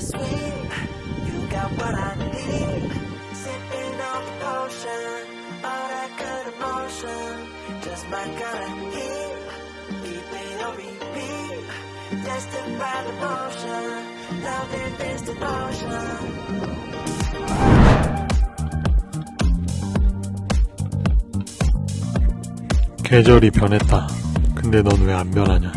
sweet. You got what I need. Sipping on the potion, all that good emotion. Just my kind of heat. Keep it on repeat. Destined by devotion. Loving this devotion. 계절이 변했다. 근데 넌 왜 안 변하냐?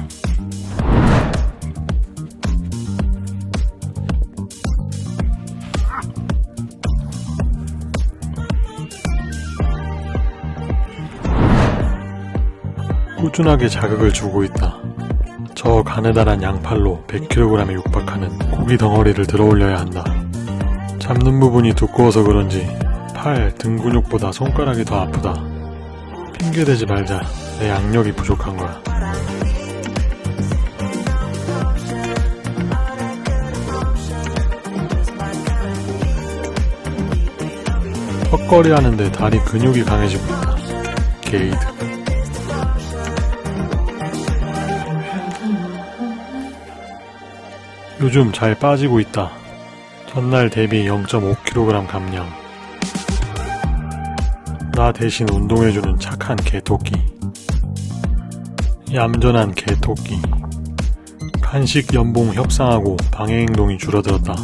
꾸준하게 자극을 주고 있다. 저 가느다란 양팔로 100kg에 육박하는 고기 덩어리를 들어올려야 한다. 잡는 부분이 두꺼워서 그런지 팔, 등 근육보다 손가락이 더 아프다. 핑계대지 말자. 내 양력이 부족한 거야. 턱걸이 하는데 다리 근육이 강해지고 있다. 게이드. 요즘 잘 빠지고 있다. 전날 대비 0.5kg 감량. 나 대신 운동해주는 착한 개토끼. 얌전한 개토끼. 간식 연봉 협상하고 방해 행동이 줄어들었다.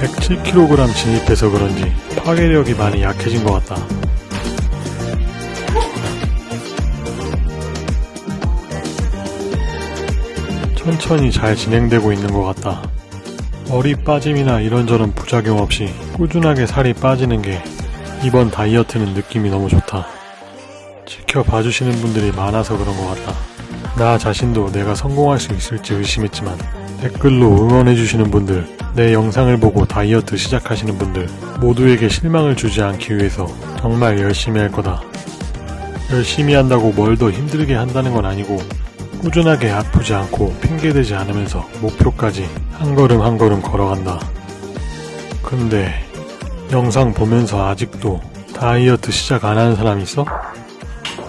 (107kg) 진입해서 그런지 파괴력이 많이 약해진 것 같다. 천천히 잘 진행되고 있는 것 같다. 머리 빠짐이나 이런저런 부작용 없이 꾸준하게 살이 빠지는 게 이번 다이어트는 느낌이 너무 좋다. 지켜봐 주시는 분들이 많아서 그런 것 같다. 나 자신도 내가 성공할 수 있을지 의심했지만 댓글로 응원해 주시는 분들, 내 영상을 보고 다이어트 시작하시는 분들 모두에게 실망을 주지 않기 위해서 정말 열심히 할 거다. 열심히 한다고 뭘 더 힘들게 한다는 건 아니고 꾸준하게 아프지 않고 핑계대지 않으면서 목표까지 한 걸음 한 걸음 걸어간다. 근데 영상 보면서 아직도 다이어트 시작 안 하는 사람 있어?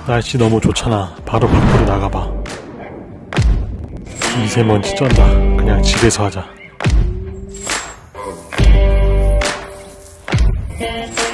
날씨 너무 좋잖아. 바로 밖으로 나가봐. 미세먼지 쩐다. 그냥 집에서 하자. Yes.